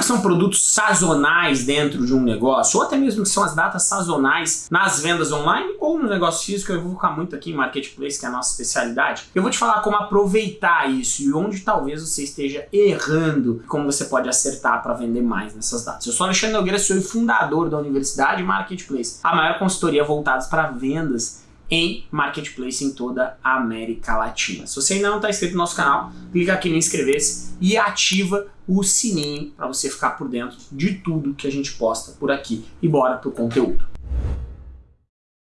que são produtos sazonais dentro de um negócio? Ou até mesmo que são as datas sazonais nas vendas online ou no negócio físico? Eu vou focar muito aqui em Marketplace, que é a nossa especialidade. Eu vou te falar como aproveitar isso e onde talvez você esteja errando, como você pode acertar para vender mais nessas datas. Eu sou Alexandre Nogueira, sou fundador da Universidade Marketplace, a maior consultoria voltada para vendas em Marketplace em toda a América Latina. Se você ainda não está inscrito no nosso canal, clica aqui em inscrever-se e ativa o sininho para você ficar por dentro de tudo que a gente posta por aqui. E bora pro conteúdo.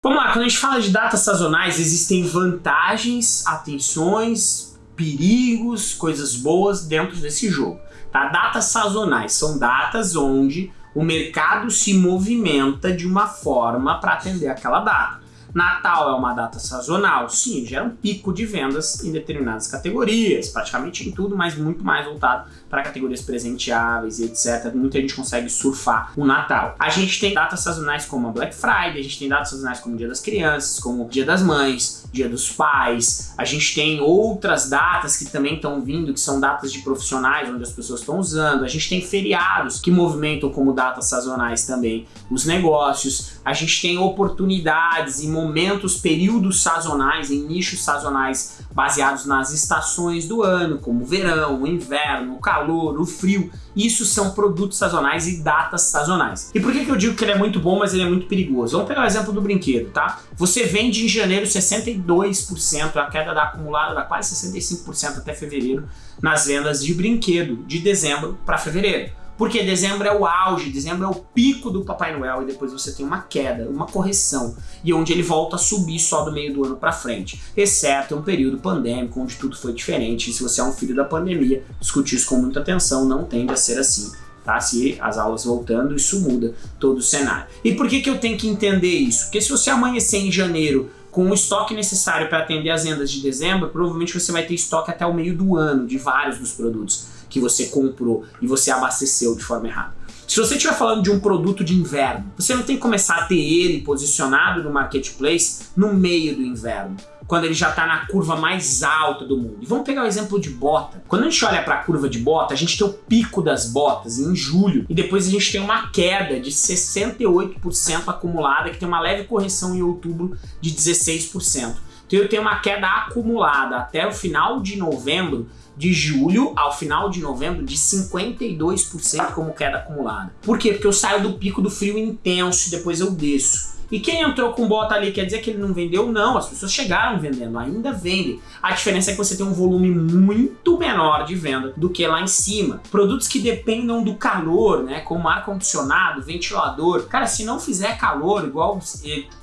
Vamos lá, quando a gente fala de datas sazonais, existem vantagens, atenções, perigos, coisas boas dentro desse jogo. Tá? Datas sazonais são datas onde o mercado se movimenta de uma forma para atender aquela data. Natal é uma data sazonal, sim, gera um pico de vendas em determinadas categorias, praticamente em tudo, mas muito mais voltado para categorias presenteáveis e etc. Muita gente consegue surfar o Natal. A gente tem datas sazonais como a Black Friday, a gente tem datas sazonais como o Dia das Crianças, como o Dia das Mães, Dia dos Pais. A gente tem outras datas que também estão vindo, que são datas de profissionais, onde as pessoas estão usando. A gente tem feriados que movimentam como datas sazonais também os negócios. A gente tem oportunidades e momentos, períodos sazonais, em nichos sazonais baseados nas estações do ano, como o verão, o inverno, o calor, o frio. Isso são produtos sazonais e datas sazonais. E por que, que eu digo que ele é muito bom, mas ele é muito perigoso? Vamos pegar o exemplo do brinquedo, tá? Você vende em janeiro 62%, a queda da acumulada dá quase 65% até fevereiro nas vendas de brinquedo, de dezembro para fevereiro. Porque dezembro é o auge, dezembro é o pico do Papai Noel e depois você tem uma queda, uma correção, e onde ele volta a subir só do meio do ano para frente, exceto um período pandêmico onde tudo foi diferente, e se você é um filho da pandemia, discutir isso com muita atenção não tende a ser assim. Tá? Se as aulas voltando, isso muda todo o cenário. E por que, que eu tenho que entender isso? Porque se você amanhecer em janeiro com o estoque necessário para atender as vendas de dezembro, provavelmente você vai ter estoque até o meio do ano de vários dos produtos que você comprou e você abasteceu de forma errada. Se você estiver falando de um produto de inverno, você não tem que começar a ter ele posicionado no marketplace no meio do inverno, quando ele já está na curva mais alta do mundo. E vamos pegar o exemplo de bota. Quando a gente olha para a curva de bota, a gente tem o pico das botas em julho e depois a gente tem uma queda de 68% acumulada, que tem uma leve correção em outubro de 16%. Então eu tenho uma queda acumulada até o final de novembro de julho ao final de novembro de 52% como queda acumulada. Por quê? Porque eu saio do pico do frio intenso e depois eu desço. E quem entrou com bota ali quer dizer que ele não vendeu? Não, as pessoas chegaram vendendo, ainda vendem. A diferença é que você tem um volume muito menor de venda do que lá em cima. Produtos que dependam do calor, né, como ar-condicionado, ventilador. Cara, se não fizer calor, igual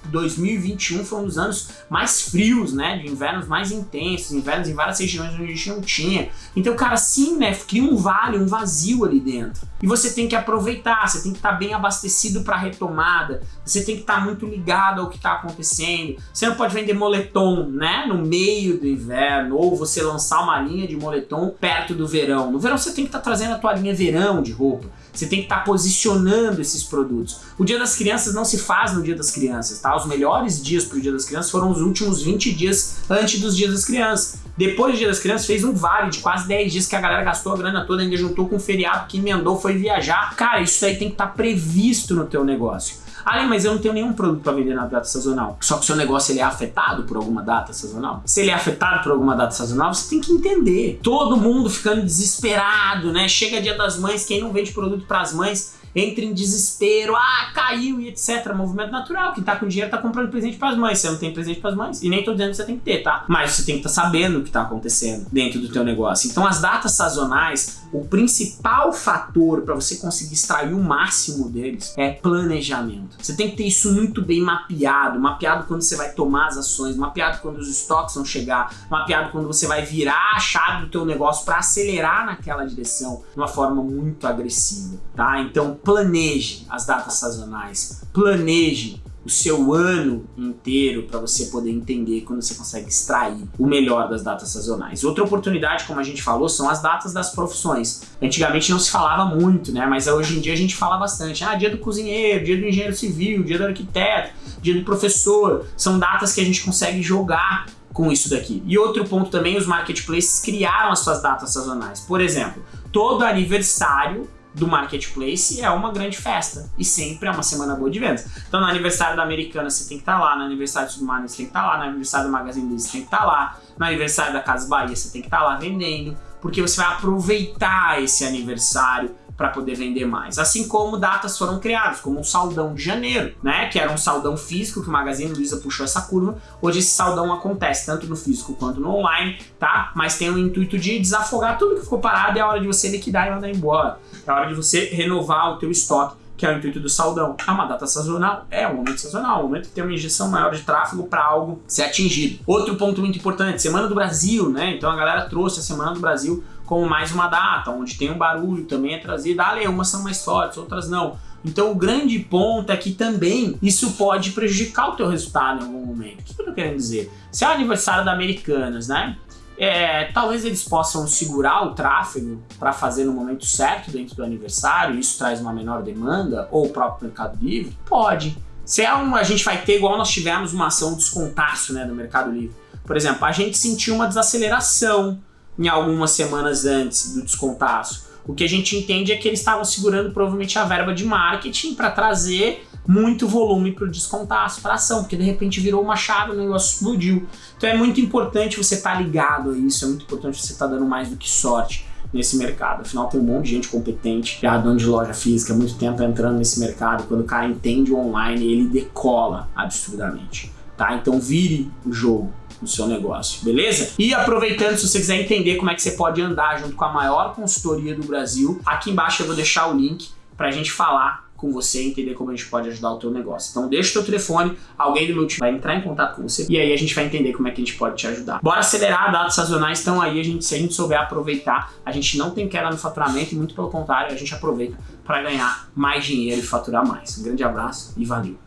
2021 foi um dos anos mais frios, né, de invernos mais intensos, invernos em várias regiões onde a gente não tinha. Então, cara, sim, né, cria um vale, um vazio ali dentro. E você tem que aproveitar, você tem que estar bem abastecido para retomada, você tem que estar muito muito ligado ao que está acontecendo. Você não pode vender moletom, né, no meio do inverno, ou você lançar uma linha de moletom perto do verão. No verão você tem que estar tá trazendo a tua linha verão de roupa. Você tem que estar tá posicionando esses produtos. O Dia das Crianças não se faz no Dia das Crianças, tá? Os melhores dias para o Dia das Crianças foram os últimos 20 dias antes dos Dias das Crianças. Depois do Dia das Crianças fez um vale de quase 10 dias que a galera gastou a grana toda, ainda juntou com o feriado que emendou, foi viajar. Cara, isso aí tem que estar tá previsto no teu negócio. Ah, mas eu não tenho nenhum produto para vender na data sazonal. Só que o seu negócio ele é afetado por alguma data sazonal. Se ele é afetado por alguma data sazonal, você tem que entender. Todo mundo ficando desesperado, né? Chega dia das mães, quem não vende produto para as mães entra em desespero, ah, caiu e etc. Movimento natural, quem tá com dinheiro tá comprando presente pras mães, você não tem presente pras mães. E nem tô dizendo que você tem que ter, tá? Mas você tem que estar tá sabendo o que tá acontecendo dentro do teu negócio. Então as datas sazonais, o principal fator para você conseguir extrair o máximo deles é planejamento. Você tem que ter isso muito bem mapeado, mapeado quando você vai tomar as ações, mapeado quando os estoques vão chegar, mapeado quando você vai virar a chave do teu negócio para acelerar naquela direção de uma forma muito agressiva, tá? Então planeje as datas sazonais, planeje o seu ano inteiro para você poder entender quando você consegue extrair o melhor das datas sazonais. Outra oportunidade, como a gente falou, são as datas das profissões. Antigamente não se falava muito, né? Mas hoje em dia a gente fala bastante. Ah, dia do cozinheiro, dia do engenheiro civil, dia do arquiteto, dia do professor. São datas que a gente consegue jogar com isso daqui. E outro ponto também, os marketplaces criaram as suas datas sazonais. Por exemplo, todo aniversário do marketplace é uma grande festa. E sempre é uma semana boa de vendas. Então no aniversário da Americana você tem que estar tá lá, no aniversário do Submarino você tem que estar tá lá, no aniversário do Magazine Luiza você tem que estar tá lá, no aniversário da Casa Bahia você tem que estar tá lá vendendo, porque você vai aproveitar esse aniversário para poder vender mais. Assim como datas foram criadas, como o saldão de janeiro, né? Que era um saldão físico que o Magazine Luiza puxou essa curva. Hoje esse saldão acontece tanto no físico quanto no online, tá? Mas tem o intuito de desafogar tudo que ficou parado e é a hora de você liquidar e mandar embora. É a hora de você renovar o teu estoque que é o intuito do saldão. É uma data sazonal? É um momento sazonal, um momento que tem uma injeção maior de tráfego para algo ser atingido. Outro ponto muito importante, Semana do Brasil, né? Então a galera trouxe a Semana do Brasil como mais uma data, onde tem um barulho também é trazido. Ah, umas são mais fortes, outras não. Então o grande ponto é que também isso pode prejudicar o teu resultado em algum momento. O que eu tô querendo dizer? Se é o aniversário da Americanas, né? É, talvez eles possam segurar o tráfego para fazer no momento certo dentro do aniversário, isso traz uma menor demanda, ou o próprio Mercado Livre? Pode. Se é um, a gente vai ter, igual nós tivemos uma ação descontaço né, do Mercado Livre. Por exemplo, a gente sentiu uma desaceleração em algumas semanas antes do descontaço. O que a gente entende é que eles estavam segurando provavelmente a verba de marketing para trazer muito volume para o descontaço, para ação, porque de repente virou uma chave, o negócio explodiu. Então é muito importante você estar tá ligado a isso, é muito importante você estar tá dando mais do que sorte nesse mercado. Afinal, tem um monte de gente competente, já dono de loja física, há muito tempo entrando nesse mercado. Quando o cara entende o online, ele decola absurdamente. Tá? Então vire o jogo no seu negócio, beleza? E aproveitando, se você quiser entender como é que você pode andar junto com a maior consultoria do Brasil, aqui embaixo eu vou deixar o link para a gente falar com você e entender como a gente pode ajudar o teu negócio. Então deixa o teu telefone, alguém do meu time vai entrar em contato com você e aí a gente vai entender como é que a gente pode te ajudar. Bora acelerar, dados sazonais estão aí, a gente, se a gente souber aproveitar, a gente não tem queda no faturamento e muito pelo contrário, a gente aproveita para ganhar mais dinheiro e faturar mais. Um grande abraço e valeu!